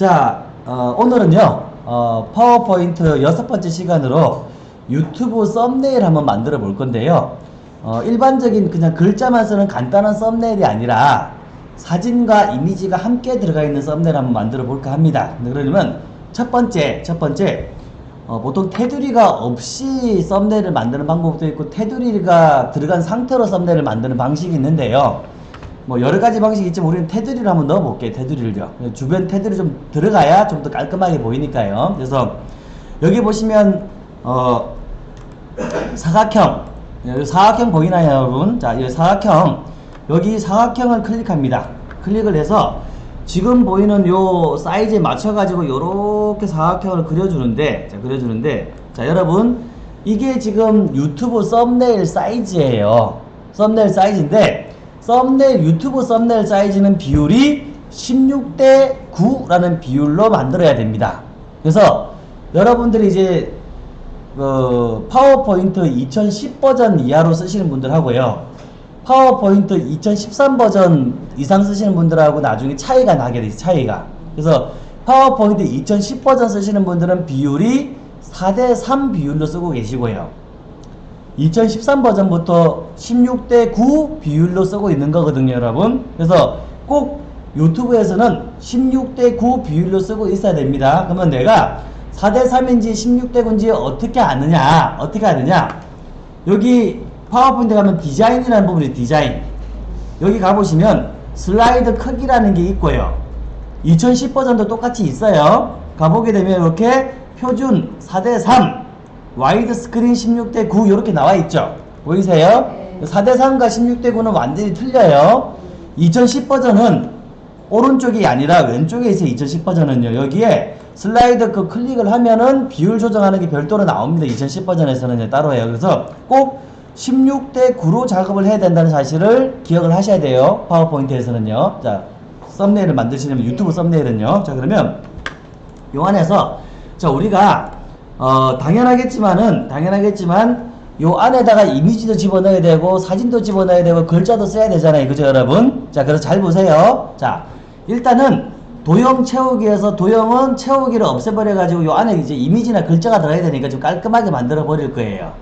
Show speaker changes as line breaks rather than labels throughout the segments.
자, 어, 오늘은요, 어, 파워포인트 여섯 번째 시간으로 유튜브 썸네일 한번 만들어 볼 건데요. 어, 일반적인 그냥 글자만 쓰는 간단한 썸네일이 아니라 사진과 이미지가 함께 들어가 있는 썸네일 한번 만들어 볼까 합니다. 그러면 첫 번째, 첫 번째, 어, 보통 테두리가 없이 썸네일을 만드는 방법도 있고 테두리가 들어간 상태로 썸네일을 만드는 방식이 있는데요. 뭐 여러 가지 방식이 있지만 우리는 테두리를 한번 넣어 볼게요. 테두리를요. 주변 테두리 좀 들어가야 좀 더 깔끔하게 보이니까요. 그래서 여기 보시면 어 사각형 사각형 보이나요, 여러분? 자, 이 사각형 여기 사각형을 클릭합니다. 클릭을 해서 지금 보이는 요 사이즈에 맞춰 가지고 요렇게 사각형을 그려주는데 자 그려주는데 자 여러분 이게 지금 유튜브 썸네일 사이즈예요 썸네일 사이즈인데 썸네일 유튜브 썸네일 사이즈는 비율이 16대 9라는 비율로 만들어야 됩니다 그래서 여러분들이 이제 그 파워포인트 2010 버전 이하로 쓰시는 분들 하고요 파워포인트 2013 버전 이상 쓰시는 분들하고 나중에 차이가 나게 돼요. 차이가. 그래서 파워포인트 2010 버전 쓰시는 분들은 비율이 4대 3 비율로 쓰고 계시고요. 2013 버전부터 16대 9 비율로 쓰고 있는 거거든요, 여러분. 그래서 꼭 유튜브에서는 16대 9 비율로 쓰고 있어야 됩니다. 그러면 내가 4대 3인지 16대 9인지 어떻게 아느냐? 어떻게 아느냐? 여기 파워포인트 가면 디자인이라는 부분이 디자인 여기 가보시면 슬라이드 크기라는 게 있고요 2010 버전도 똑같이 있어요 가보게 되면 이렇게 표준 4대 3 와이드 스크린 16대 9 이렇게 나와 있죠 보이세요? 4대 3과 16대 9는 완전히 틀려요 2010 버전은 오른쪽이 아니라 왼쪽에 있어요 2010 버전은요 여기에 슬라이드 그 클릭을 하면은 비율 조정하는 게 별도로 나옵니다 2010 버전에서는 따로 해요 그래서 꼭 16대 9로 작업을 해야 된다는 사실을 기억을 하셔야 돼요. 파워포인트에서는요. 자, 썸네일을 만드시려면 유튜브 썸네일은요. 자, 그러면 요 안에서 자, 우리가 어, 당연하겠지만은 당연하겠지만 요 안에다가 이미지도 집어넣어야 되고 사진도 집어넣어야 되고 글자도 써야 되잖아요. 그죠, 여러분? 자, 그래서 잘 보세요. 자, 일단은 도형 채우기에서 도형은 채우기를 없애버려 가지고 요 안에 이제 이미지나 글자가 들어야 되니까 좀 깔끔하게 만들어 버릴 거예요.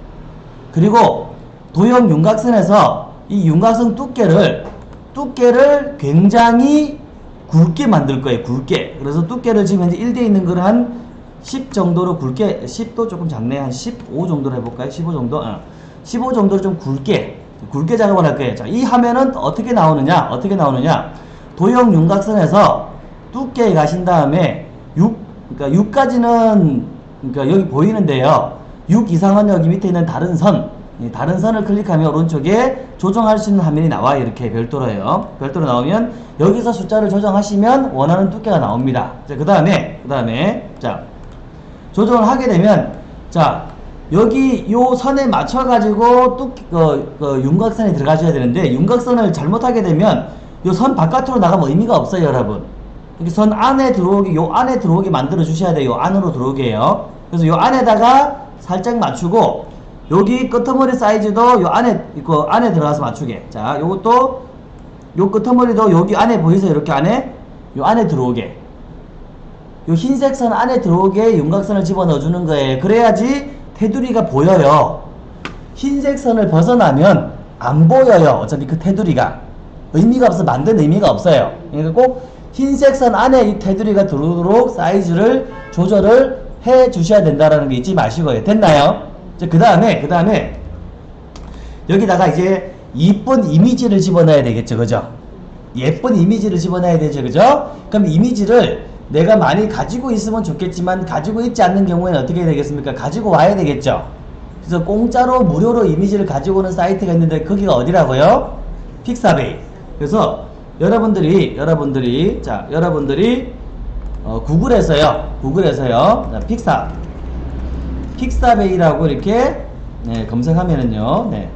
그리고 도형 윤곽선에서 이 윤곽선 두께를 두께를 굉장히 굵게 만들 거예요. 굵게. 그래서 두께를 지금 현재 1대 있는 걸한 10 정도로 굵게 10도 조금 작네. 한 15 정도로 해볼까요? 15 정도? 어. 15 정도로 좀 굵게 굵게 작업을 할 거예요. 자, 이 화면은 어떻게 나오느냐? 어떻게 나오느냐? 도형 윤곽선에서 두께에 가신 다음에 6 그러니까 6까지는 그러니까 여기 보이는데요. 6 이상은 여기 밑에 있는 다른 선 다른 선을 클릭하면 오른쪽에 조정할 수 있는 화면이 나와요. 이렇게 별도로요. 별도로 나오면 여기서 숫자를 조정하시면 원하는 두께가 나옵니다. 자, 그 다음에, 그 다음에, 자, 조정을 하게 되면, 자, 여기 요 선에 맞춰 가지고 뚝, 그, 그 윤곽선에 들어가셔야 되는데, 윤곽선을 잘못하게 되면, 요 선 바깥으로 나가면 의미가 없어요, 여러분. 여기 선 안에 들어오게, 요 안에 들어오게 만들어 주셔야 돼요. 요 안으로 들어오게요. 그래서 요 안에다가 살짝 맞추고, 여기 끄트머리 사이즈도 요 안에 그 안에 들어가서 맞추게. 자, 요것도 요 끄트머리도 여기 안에 보이세요? 이렇게 안에 요 안에 들어오게. 요 흰색 선 안에 들어오게 윤곽선을 집어넣어 주는 거예요. 그래야지 테두리가 보여요. 흰색 선을 벗어나면 안 보여요. 어차피 그 테두리가 의미가 없어 만든 의미가 없어요. 그러니까 꼭 흰색 선 안에 이 테두리가 들어오도록 사이즈를 조절을 해 주셔야 된다라는 게 잊지 마시고요. 됐나요? 그 다음에, 그 다음에, 여기다가 이제 이쁜 이미지를 집어넣어야 되겠죠. 그죠? 예쁜 이미지를 집어넣어야 되죠. 그죠? 그럼 이미지를 내가 많이 가지고 있으면 좋겠지만 가지고 있지 않는 경우에는 어떻게 되겠습니까? 가지고 와야 되겠죠. 그래서 공짜로 무료로 이미지를 가지고 오는 사이트가 있는데 거기가 어디라고요? 픽사베이. 그래서 여러분들이 여러분들이 자 여러분들이 어, 구글에서요. 구글에서요. 자, 픽사 픽사베이라고 이렇게 네, 검색하면은요. 네.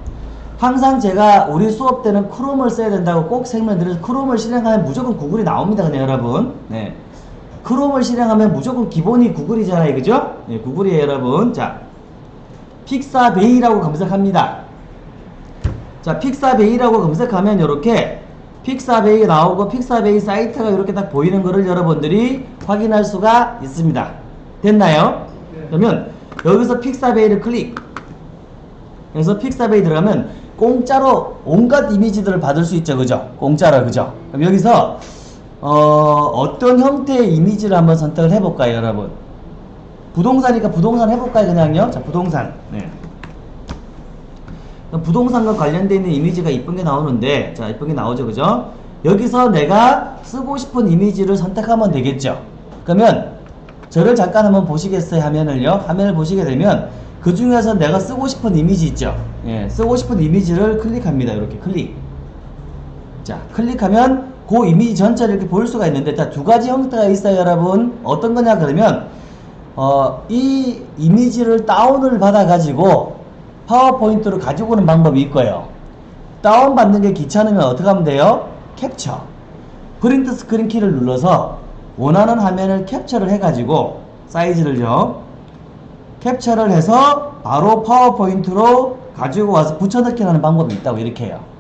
항상 제가 우리 수업 때는 크롬을 써야 된다고 꼭 설명드려서 크롬을 실행하면 무조건 구글이 나옵니다. 그냥 여러분. 네. 크롬을 실행하면 무조건 기본이 구글이잖아요. 그죠? 네, 구글이에요, 여러분. 자, 픽사베이라고 검색합니다. 자, 픽사베이라고 검색하면 이렇게 픽사베이 나오고 픽사베이 사이트가 이렇게 딱 보이는 거를 여러분들이 확인할 수가 있습니다. 됐나요? 그러면 여기서 픽사베이를 클릭 그래서 픽사베이 들어가면 공짜로 온갖 이미지들을 받을 수 있죠. 그죠? 공짜로 그죠? 그럼 여기서 어, 떤 형태의 이미지를 한번 선택을 해볼까요, 여러분? 부동산이니까 부동산 해볼까요, 그냥요? 자, 부동산. 네. 부동산과 관련되어 있는 이미지가 이쁜 게 나오는데, 자, 이쁜 게 나오죠, 그죠? 여기서 내가 쓰고 싶은 이미지를 선택하면 되겠죠. 그러면 저를 잠깐 한번 보시겠어요 화면을요 화면을 보시게 되면 그 중에서 내가 쓰고 싶은 이미지 있죠 예, 쓰고 싶은 이미지를 클릭합니다 이렇게 클릭 자 클릭하면 그 이미지 전체를 이렇게 볼 수가 있는데 두 가지 형태가 있어요 여러분. 어떤 거냐 그러면 어, 이 이미지를 다운을 받아 가지고 파워포인트로 가지고 오는 방법이 있고요. 다운 받는 게 귀찮으면 어떻게 하면 돼요? 캡처. print screen 키를 눌러서 원하는 화면을 캡처를 해가지고 사이즈를요 캡처를 해서 바로 파워포인트로 가지고 와서 붙여넣기 하는 방법이 있다고 이렇게 해요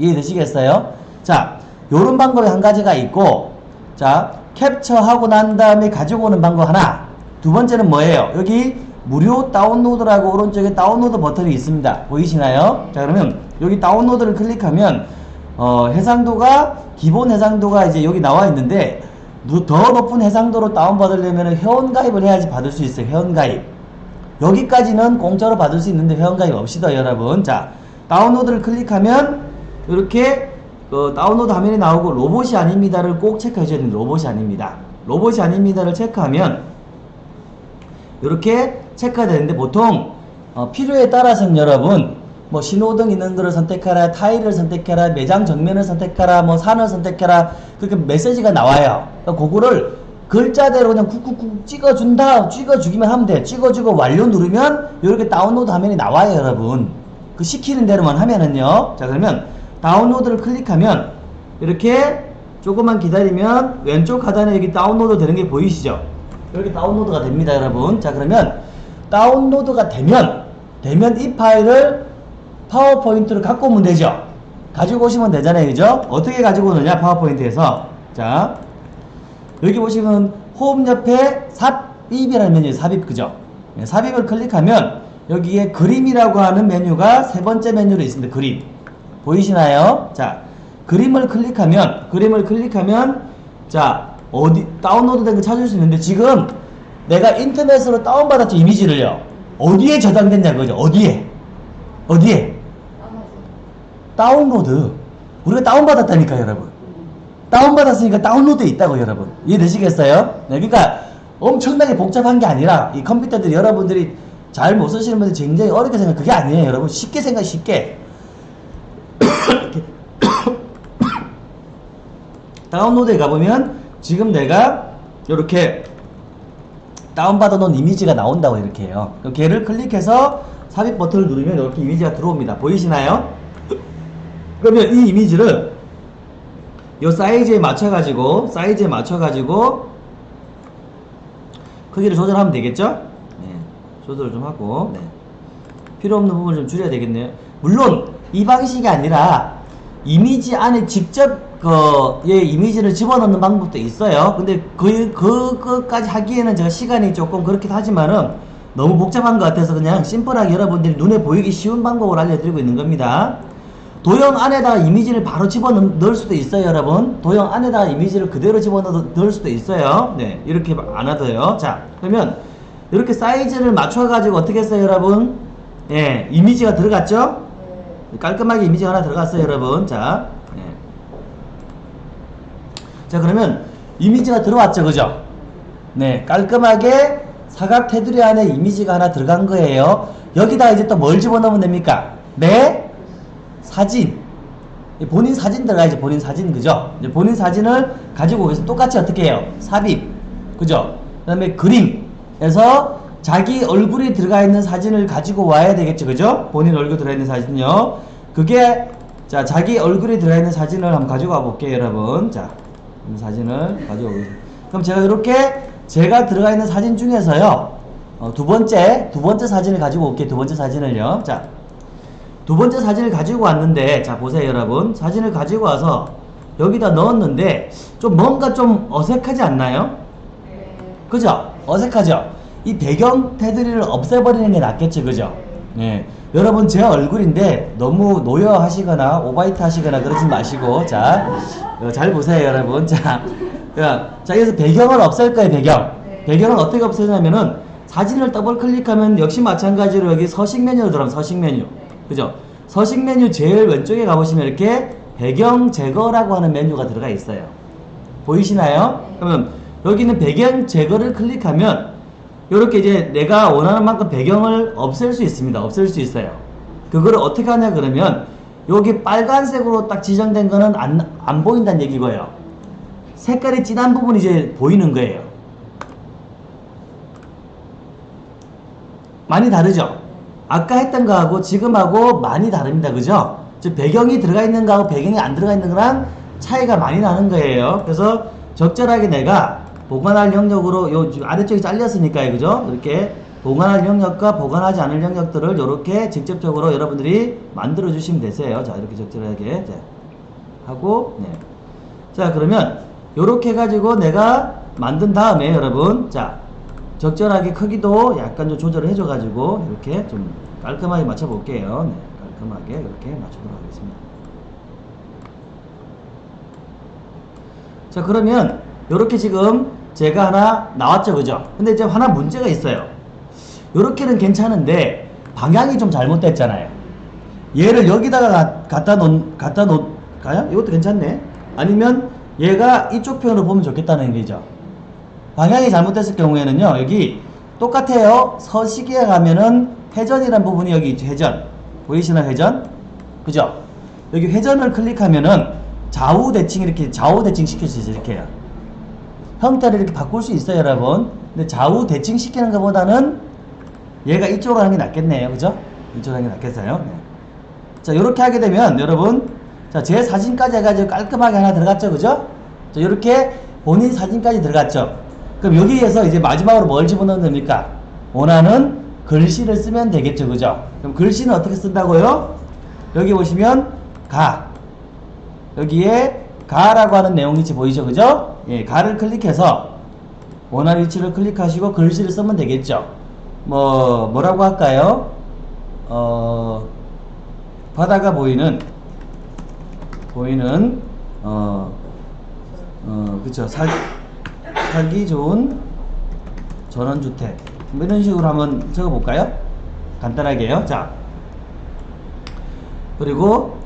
이해되시겠어요? 자 요런 방법이 한 가지가 있고 자 캡처하고 난 다음에 가지고 오는 방법 하나 두 번째는 뭐예요? 여기 무료 다운로드라고 오른쪽에 다운로드 버튼이 있습니다 보이시나요? 자 그러면 여기 다운로드를 클릭하면 어, 해상도가 기본 해상도가 이제 여기 나와 있는데 더 높은 해상도로 다운받으려면 회원가입을 해야지 받을 수 있어요. 회원가입. 여기까지는 공짜로 받을 수 있는데 회원가입 없이도 여러분. 자, 다운로드를 클릭하면 이렇게 어, 다운로드 화면이 나오고 로봇이 아닙니다를 꼭 체크해 줘야 됩니다. 로봇이 아닙니다. 로봇이 아닙니다를 체크하면 이렇게 체크가 되는데 보통 어, 필요에 따라서는 여러분 뭐 신호등 있는 거를 선택하라 타일을 선택해라 매장 정면을 선택하라 뭐 산을 선택해라 그렇게 메시지가 나와요 그러니까 그거를 글자대로 그냥 쿡쿡쿡 찍어준다 찍어주기만 하면 돼 찍어주고 완료 누르면 이렇게 다운로드 화면이 나와요 여러분 그 시키는 대로만 하면은요 자 그러면 다운로드를 클릭하면 이렇게 조금만 기다리면 왼쪽 하단에 여기 다운로드 되는 게 보이시죠 이렇게 다운로드가 됩니다 여러분 자 그러면 다운로드가 되면 되면 이 파일을 파워포인트를 갖고 오면 되죠. 가지고 오시면 되잖아요. 그죠? 어떻게 가지고 오느냐 파워포인트에서 자 여기 보시면 홈 옆에 삽입이라는 메뉴 삽입 그죠? 네, 삽입을 클릭하면 여기에 그림이라고 하는 메뉴가 세 번째 메뉴로 있습니다. 그림 보이시나요? 자 그림을 클릭하면 그림을 클릭하면 자 어디 다운로드 된 거 찾을 수 있는데 지금 내가 인터넷으로 다운받았죠 이미지를요. 어디에 저장됐냐 그죠? 어디에? 어디에? 다운로드. 우리가 다운받았다니까 여러분. 다운받았으니까 다운로드에 있다고 여러분. 이해되시겠어요? 네, 그러니까 엄청나게 복잡한 게 아니라 이 컴퓨터들이 여러분들이 잘 못 쓰시는 분들 굉장히 어렵게 생각 그게 아니에요 여러분. 쉽게 생각 쉽게 다운로드에 가보면 지금 내가 이렇게 다운받아 놓은 이미지가 나온다고 이렇게 해요. 걔를 클릭해서 삽입 버튼을 누르면 이렇게 이미지가 들어옵니다. 보이시나요? 그러면 이 이미지를 이 사이즈에 맞춰 가지고 사이즈에 맞춰 가지고 크기를 조절하면 되겠죠? 네, 조절을 좀 하고. 네. 필요 없는 부분을 좀 줄여야 되겠네요. 물론 이 방식이 아니라 이미지 안에 직접 그, 예, 이미지를 집어넣는 방법도 있어요. 근데 그, 그것까지 하기에는 제가 시간이 조금 그렇긴 하지만은 너무 복잡한 것 같아서 그냥 심플하게 여러분들이 눈에 보이기 쉬운 방법을 알려드리고 있는 겁니다. 도형 안에다 이미지를 바로 집어넣을 수도 있어요 여러분 도형 안에다 이미지를 그대로 집어넣을 수도 있어요 네 이렇게 안 하도요 자 그러면 이렇게 사이즈를 맞춰 가지고 어떻게 했어요 여러분 예 이미지가 들어갔죠 네. 깔끔하게 이미지가 하나 들어갔어요 여러분. 자, 네. 자 그러면 이미지가 들어왔죠 그죠? 네 깔끔하게 사각 테두리 안에 이미지가 하나 들어간 거예요. 여기다 이제 또 뭘 집어넣으면 됩니까? 네? 사진. 본인 사진 들어가야지 본인 사진 그죠? 본인 사진을 가지고 오겠습니다 똑같이 어떻게 해요? 삽입. 그죠? 그 다음에 그림에서 자기 얼굴이 들어가 있는 사진을 가지고 와야 되겠죠. 그죠? 본인 얼굴 들어가 있는 사진요. 그게 자 자기 얼굴이 들어가 있는 사진을 한번 가지고 와 볼게요 여러분. 자 사진을 가지고 오겠습니다. 그럼 제가 이렇게 제가 들어가 있는 사진 중에서요 어, 두 번째 두 번째 사진을 가지고 올게요. 두 번째 사진을요. 자 두 번째 사진을 가지고 왔는데 자 보세요 여러분. 사진을 가지고 와서 여기다 넣었는데 좀 뭔가 좀 어색하지 않나요? 그죠? 어색하죠? 이 배경 테두리를 없애버리는 게 낫겠죠, 그죠? 예. 여러분, 제 얼굴인데 너무 노여 하시거나 오바이트 하시거나 그러지 마시고, 자, 어, 잘 보세요, 여러분. 자, 야, 자, 여기서 배경을 없앨 거예요, 배경.
네.
배경을 어떻게 없애냐면은 사진을 더블 클릭하면 역시 마찬가지로 여기 서식 메뉴로 들어가면 서식 메뉴. 그죠? 서식 메뉴 제일 왼쪽에 가보시면 이렇게 배경 제거라고 하는 메뉴가 들어가 있어요. 보이시나요? 그러면 여기는 배경 제거를 클릭하면 이렇게 이제 내가 원하는 만큼 배경을 없앨 수 있습니다. 없앨 수 있어요. 그거를 어떻게 하냐 그러면 여기 빨간색으로 딱 지정된 거는 안, 안 보인다는 얘기고요. 색깔이 진한 부분이 이제 보이는 거예요. 많이 다르죠? 아까 했던 거하고 지금하고 많이 다릅니다. 그죠? 즉 배경이 들어가 있는 거하고 배경이 안 들어가 있는 거랑 차이가 많이 나는 거예요. 그래서 적절하게 내가 보관할 영역으로 요 아래쪽이 잘렸으니까요. 그죠? 이렇게 보관할 영역과 보관하지 않을 영역들을 이렇게 직접적으로 여러분들이 만들어 주시면 되세요. 자, 이렇게 적절하게 자, 하고 네. 자, 그러면 요렇게 해가지고 내가 만든 다음에 여러분 자 적절하게 크기도 약간 좀 조절을 해줘 가지고 이렇게 좀 깔끔하게 맞춰 볼게요. 네, 깔끔하게 이렇게 맞추도록 하겠습니다. 자 그러면 이렇게 지금 제가 하나 나왔죠 그죠? 근데 이제 하나 문제가 있어요. 이렇게는 괜찮은데 방향이 좀 잘못됐잖아요. 얘를 여기다가 가- 갖다 놓 갖다 놓을까요? 이것도 괜찮네. 아니면 얘가 이쪽 편으로 보면 좋겠다는 얘기죠. 방향이 잘못됐을 경우에는요 여기 똑같아요. 서식에 가면은 회전이란 부분이 여기 회전. 보이시나 회전? 그죠? 여기 회전을 클릭하면은 좌우 대칭 이렇게 좌우 대칭 시킬 수 있어요 이렇게요 형태를 이렇게 바꿀 수 있어요 여러분. 근데 좌우 대칭 시키는 것보다는 얘가 이쪽으로 하는 게 낫겠네요. 그죠? 이쪽으로 하는 게 낫겠어요. 네. 자 이렇게 하게 되면 여러분 자제 사진까지 해가지고 깔끔하게 하나 들어갔죠? 그죠? 자 이렇게 본인 사진까지 들어갔죠? 그럼 여기에서 이제 마지막으로 뭘 집어넣으면 됩니까? 원하는 글씨를 쓰면 되겠죠? 그죠? 그럼 글씨는 어떻게 쓴다고요? 여기 보시면 가. 여기에 가라고 하는 내용 위치 보이죠? 그죠 예 가를 클릭해서 원하는 위치를 클릭하시고 글씨를 쓰면 되겠죠. 뭐 뭐라고 할까요? 어 바다가 보이는 보이는 어, 어 그쵸. 살, 살기 좋은 전원주택. 뭐 이런 식으로 한번 적어볼까요? 간단하게요. 자. 그리고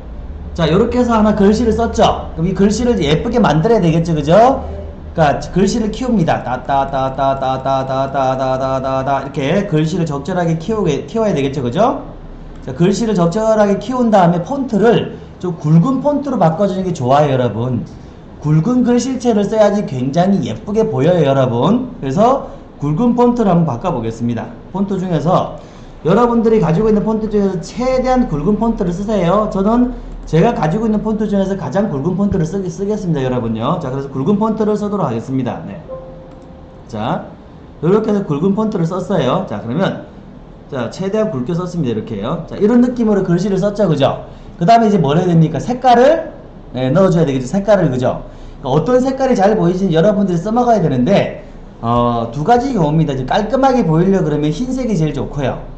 자 이렇게 해서 하나 글씨를 썼죠 그럼 이 글씨를 예쁘게 만들어야 되겠죠 그죠 그러니까 글씨를 키웁니다 따따따따따따따따따따따 이렇게 글씨를 적절하게 키우게 키워야 되겠죠 그죠 자 글씨를 적절하게 키운 다음에 폰트를 좀 굵은 폰트로 바꿔주는 게 좋아요 여러분 굵은 글씨체를 써야지 굉장히 예쁘게 보여요 여러분 그래서 굵은 폰트를 한번 바꿔보겠습니다 폰트 중에서 여러분들이 가지고 있는 폰트 중에서 최대한 굵은 폰트를 쓰세요 저는 제가 가지고 있는 폰트 중에서 가장 굵은 폰트를 쓰, 쓰겠습니다 여러분요. 자 그래서 굵은 폰트를 쓰도록 하겠습니다. 네. 자 이렇게 해서 굵은 폰트를 썼어요. 자 그러면 자 최대한 굵게 썼습니다 이렇게요. 자 이런 느낌으로 글씨를 썼죠 그죠? 그 다음에 이제 뭘 해야 됩니까? 색깔을 네, 넣어줘야 되겠죠 색깔을 그죠? 그러니까 어떤 색깔이 잘 보이는지 여러분들이 써먹어야 되는데 어, 두 가지 경우입니다. 깔끔하게 보이려 그러면 흰색이 제일 좋고요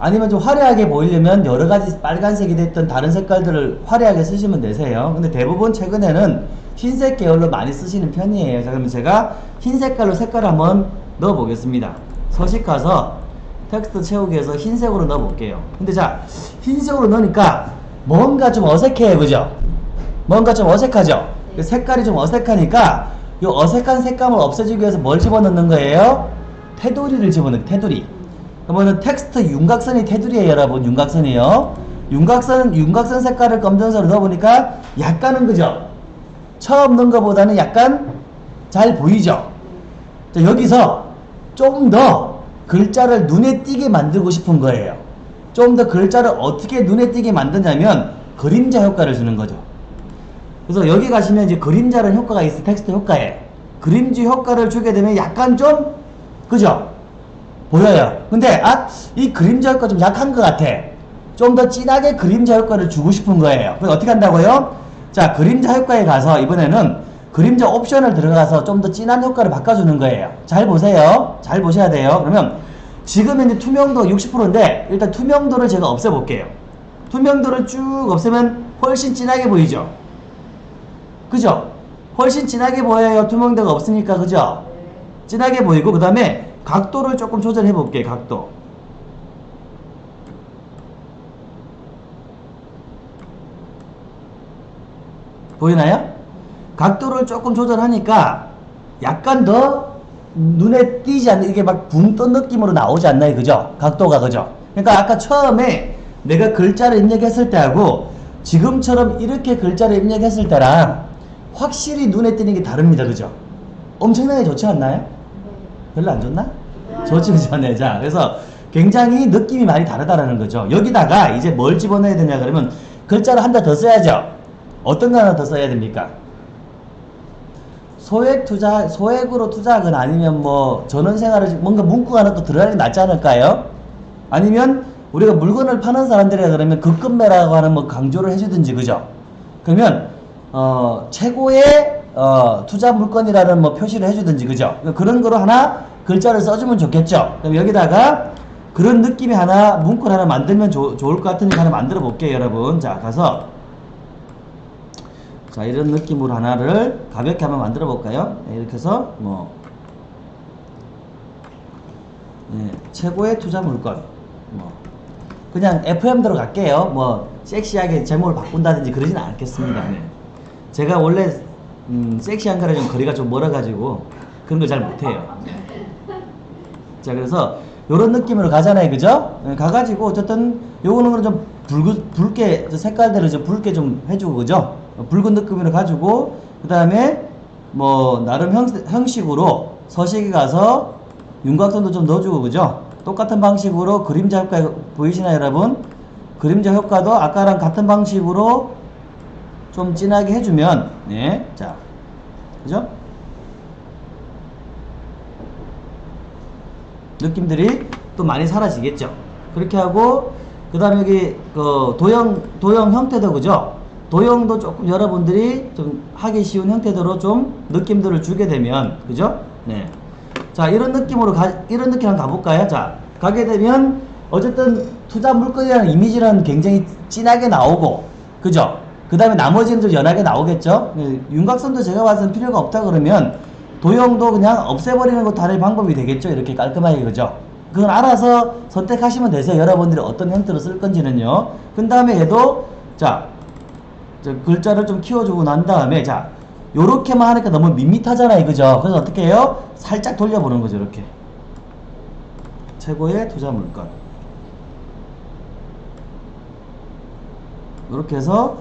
아니면 좀 화려하게 보이려면 여러 가지 빨간색이 됐던 다른 색깔들을 화려하게 쓰시면 되세요. 근데 대부분 최근에는 흰색 계열로 많이 쓰시는 편이에요. 자, 그러면 제가 흰 색깔로 색깔을 한번 넣어 보겠습니다. 서식 가서 텍스트 채우기에서 흰색으로 넣어 볼게요. 근데 자, 흰색으로 넣으니까 뭔가 좀 어색해요. 그죠? 뭔가 좀 어색하죠? 그 색깔이 좀 어색하니까 이 어색한 색감을 없애주기 위해서 뭘 집어넣는 거예요? 테두리를 집어넣는 테두리. 그러면은 텍스트 윤곽선이 테두리에요 여러분. 윤곽선이요. 윤곽선 윤곽선 색깔을 검정색으로 넣어보니까 약간은 그죠? 처음 넣은 것보다는 약간 잘 보이죠? 자, 여기서 좀더 글자를 눈에 띄게 만들고 싶은 거예요. 좀 더 글자를 어떻게 눈에 띄게 만드냐면 그림자 효과를 주는 거죠. 그래서 여기 가시면 이제 그림자라는 효과가 있어 텍스트 효과에. 그림자 효과를 주게 되면 약간 좀 그죠 보여요. 근데 아 이 그림자 효과 좀 약한 것 같아. 좀 더 진하게 그림자 효과를 주고 싶은 거예요. 그래서 어떻게 한다고요? 자, 그림자 효과에 가서 이번에는 그림자 옵션을 들어가서 좀 더 진한 효과를 바꿔주는 거예요. 잘 보세요. 잘 보셔야 돼요. 그러면 지금 현재 투명도 60%인데 일단 투명도를 제가 없애볼게요. 투명도를 쭉 없애면 훨씬 진하게 보이죠? 그죠? 훨씬 진하게 보여요. 투명도가 없으니까 그죠? 진하게 보이고 그 다음에 각도를 조금 조절해 볼게요. 각도. 보이나요? 각도를 조금 조절하니까 약간 더 눈에 띄지 않는 이게 막 붕 뜬 느낌으로 나오지 않나요? 그죠? 각도가 그죠? 그러니까 아까 처음에 내가 글자를 입력했을 때하고 지금처럼 이렇게 글자를 입력했을 때랑 확실히 눈에 띄는 게 다릅니다. 그죠? 엄청나게 좋지 않나요? 별로 안 좋나? 좋지 그죠? 자, 그래서 굉장히 느낌이 많이 다르다라는 거죠. 여기다가 이제 뭘 집어넣어야 되냐 그러면 글자를 한 대 더 써야죠. 어떤 거 하나 더 써야 됩니까? 소액 투자, 소액으로 투자하거나 아니면 뭐 전원생활을 뭔가 문구가 하나 또 들어가는 게 낫지 않을까요? 아니면 우리가 물건을 파는 사람들이라 그러면 급급매라고 하는 뭐 강조를 해주든지 그죠? 그러면 어 최고의 어 투자 물건이라는 뭐 표시를 해주든지 그죠? 그런 거로 하나 글자를 써주면 좋겠죠? 그럼 여기다가 그런 느낌이 하나 문구를 하나 만들면 조, 좋을 것 같으니까 하나 만들어 볼게요 여러분. 자 가서. 자 이런 느낌으로 하나를 가볍게 한번 만들어 볼까요? 네, 이렇게 해서 뭐. 네, 최고의 투자 물건. 뭐. 그냥 FM대로 갈게요. 뭐 섹시하게 제목을 바꾼다든지 그러진 않겠습니다. 네. 제가 원래 음, 섹시한 거랑 좀 거리가 좀 멀어 가지고 그런 걸 잘 못해요. 자 그래서 요런 느낌으로 가잖아요. 그죠? 네, 가가지고 어쨌든 요거는 좀 붉은 붉게 색깔대로 좀 붉게 좀 해주고 그죠? 붉은 느낌으로 가지고 그 다음에 뭐 나름 형, 형식으로 서식에 가서 윤곽선도 좀 넣어주고 그죠? 똑같은 방식으로 그림자 효과 보이시나요 여러분? 그림자 효과도 아까랑 같은 방식으로 좀 진하게 해주면 네 자 그죠 느낌들이 또 많이 사라지겠죠 그렇게 하고 그 다음에 여기 그 도형 도형 형태도 그죠 도형도 조금 여러분들이 좀 하기 쉬운 형태대로 좀 느낌들을 주게 되면 그죠? 네. 자 이런 느낌으로 가 이런 느낌 한번 가볼까요? 자 가게 되면 어쨌든 투자 물건이라는 이미지는 굉장히 진하게 나오고 그죠? 그 다음에 나머지는 좀 연하게 나오겠죠? 네, 윤곽선도 제가 봐서는 필요가 없다 그러면 도형도 그냥 없애버리는 것도 하나의 방법이 되겠죠? 이렇게 깔끔하게 그죠? 그건 알아서 선택하시면 되세요. 여러분들이 어떤 형태로 쓸 건지는요. 그 다음에 얘도 자 글자를 좀 키워주고 난 다음에 자 요렇게만 하니까 너무 밋밋하잖아요 그죠 그래서 어떻게 해요 살짝 돌려보는 거죠 이렇게 최고의 투자 물건 이렇게 해서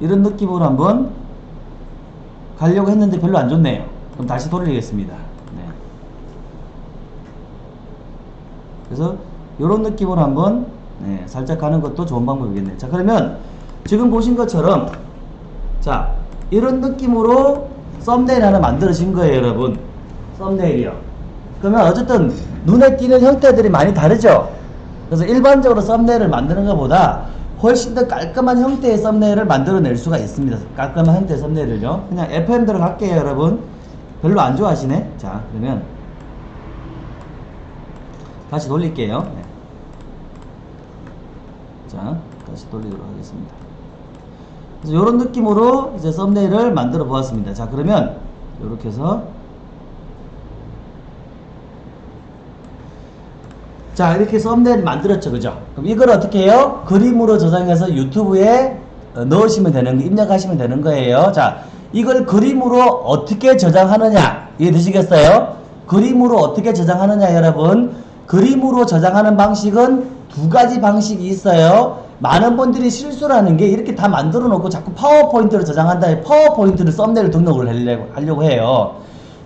이런 느낌으로 한번 가려고 했는데 별로 안 좋네요. 그럼 다시 돌리겠습니다. 네. 그래서 이런 느낌으로 한번 네, 살짝 가는 것도 좋은 방법이겠네요. 자 그러면 지금 보신 것처럼 자 이런 느낌으로 썸네일 하나 만들어진 거예요 여러분. 썸네일이요. 그러면 어쨌든 눈에 띄는 형태들이 많이 다르죠? 그래서 일반적으로 썸네일을 만드는 것보다 훨씬 더 깔끔한 형태의 썸네일을 만들어낼 수가 있습니다. 깔끔한 형태의 썸네일을요. 그냥 FM 들어갈게요 여러분. 별로 안 좋아하시네? 자 그러면 다시 돌릴게요. 네. 자 다시 돌리도록 하겠습니다. 그래서 이런 느낌으로 이제 썸네일을 만들어 보았습니다. 자 그러면 이렇게 해서 자 이렇게 썸네일 만들었죠. 그죠? 그럼 이걸 어떻게 해요? 그림으로 저장해서 유튜브에 어, 넣으시면 되는 거 입력하시면 되는 거예요. 자 이걸 그림으로 어떻게 저장하느냐. 이해되시겠어요? 그림으로 어떻게 저장하느냐 여러분. 그림으로 저장하는 방식은 두 가지 방식이 있어요. 많은 분들이 실수라는 게 이렇게 다 만들어 놓고 자꾸 파워포인트를 저장한다. 파워포인트를 썸네일 등록을 하려고, 하려고 해요.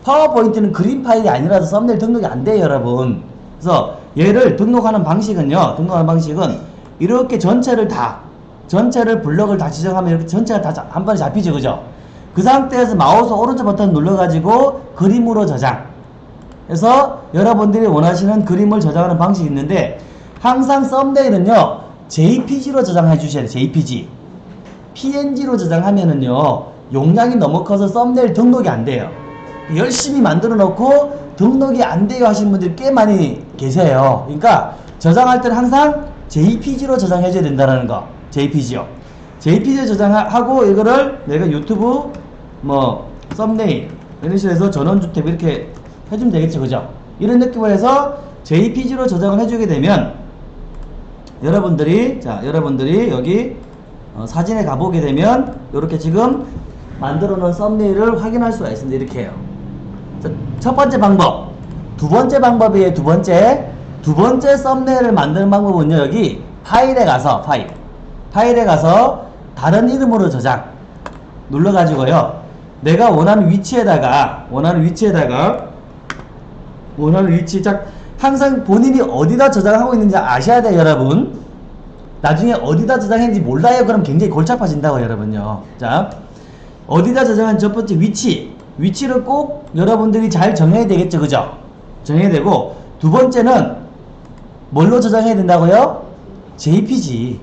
파워포인트는 그림 파일이 아니라서 썸네일 등록이 안 돼요 여러분. 그래서 얘를 등록하는 방식은요 등록하는 방식은 이렇게 전체를 다 전체를 블럭을 다 지정하면 이렇게 전체가 다 한 번에 잡히죠 그죠 그 상태에서 마우스 오른쪽 버튼 눌러 가지고 그림으로 저장 그래서 여러분들이 원하시는 그림을 저장하는 방식이 있는데 항상 썸네일은요 JPG로 저장해 주셔야 돼요. JPG. PNG로 저장하면은요 용량이 너무 커서 썸네일 등록이 안 돼요. 열심히 만들어 놓고 등록이 안 돼요 하시는 분들이 꽤 많이 계세요. 그러니까 저장할 때는 항상 JPG로 저장해 줘야 된다는 거. JPG요. JPG 저장하고 이거를 내가 유튜브 뭐 썸네일 이런 식으로 해서 전원주택 이렇게 해주면 되겠죠. 그죠? 이런 느낌으로 해서 JPG로 저장을 해주게 되면 여러분들이 자 여러분들이 여기 어, 사진에 가보게 되면 이렇게 지금 만들어 놓은 썸네일을 확인할 수가 있습니다. 이렇게 해요. 자, 첫 번째 방법 두 번째 방법이에요. 두 번째 두 번째 썸네일을 만드는 방법은요. 여기 파일에 가서 파일 파일에 가서 다른 이름으로 저장 눌러 가지고요. 내가 원하는 위치에다가 원하는 위치에다가 원하는 위치 딱 항상 본인이 어디다 저장하고 있는지 아셔야 돼요 여러분 나중에 어디다 저장했는지 몰라요 그럼 굉장히 골치 아파진다고 여러분요 자 어디다 저장한 첫 번째 위치 위치를 꼭 여러분들이 잘 정해야 되겠죠 그죠? 정해야 되고 두 번째는 뭘로 저장해야 된다고요? JPG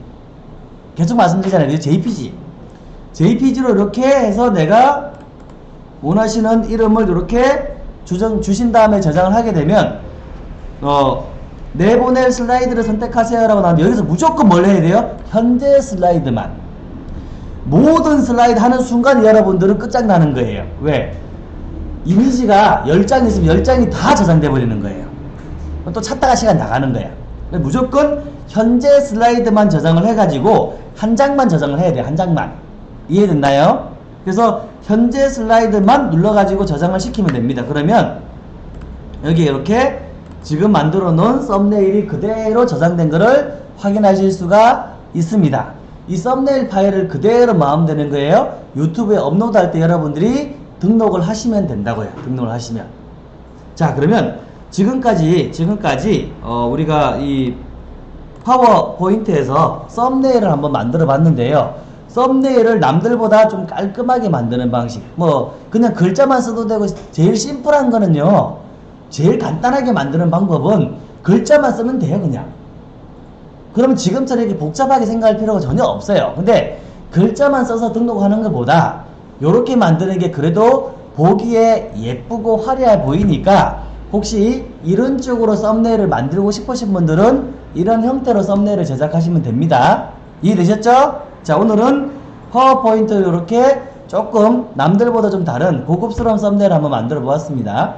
계속 말씀드리잖아요 JPG JPG로 이렇게 해서 내가 원하시는 이름을 이렇게 주정, 주신 다음에 저장을 하게 되면 어, 내보낼 슬라이드를 선택하세요 라고 나오면 여기서 무조건 뭘 해야 돼요? 현재 슬라이드만 모든 슬라이드 하는 순간 여러분들은 끝장나는 거예요 왜? 이미지가 10장 있으면 10장이 다 저장돼 버리는 거예요 또 찾다가 시간 나가는 거야 무조건 현재 슬라이드만 저장을 해가지고 한 장만 저장을 해야 돼요 한 장만 이해됐나요? 그래서 현재 슬라이드만 눌러가지고 저장을 시키면 됩니다. 그러면 여기 이렇게 지금 만들어 놓은 썸네일이 그대로 저장된 것을 확인하실 수가 있습니다. 이 썸네일 파일을 그대로 마음되는 거예요. 유튜브에 업로드 할 때 여러분들이 등록을 하시면 된다고요. 등록을 하시면. 자 그러면 지금까지 지금까지 어, 우리가 이 파워포인트에서 썸네일을 한번 만들어 봤는데요. 썸네일을 남들보다 좀 깔끔하게 만드는 방식. 뭐 그냥 글자만 써도 되고 제일 심플한 거는요. 제일 간단하게 만드는 방법은 글자만 쓰면 돼요, 그냥. 그러면 지금처럼 이렇게 복잡하게 생각할 필요가 전혀 없어요. 근데 글자만 써서 등록하는 것보다 이렇게 만드는 게 그래도 보기에 예쁘고 화려해 보이니까 혹시 이런 쪽으로 썸네일을 만들고 싶으신 분들은 이런 형태로 썸네일을 제작하시면 됩니다. 이해되셨죠? 자 오늘은 파워포인트 이렇게 조금 남들보다 좀 다른 고급스러운 썸네일 한번 만들어 보았습니다.